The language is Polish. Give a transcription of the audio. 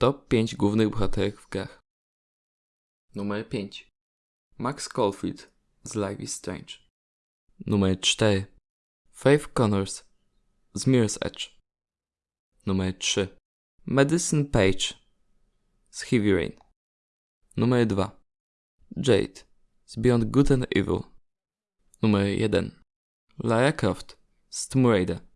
Top 5 głównych bohaterek w grach. Numer 5. Max Caulfield z Life is Strange. Numer 4. Faith Connors z Mirror's Edge. Numer 3. Madison Page z Heavy Rain. Numer 2. Jade z Beyond Good and Evil. Numer 1. Lara Croft z Tomb Raider.